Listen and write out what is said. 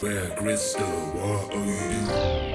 Where Crystal, what are you doing?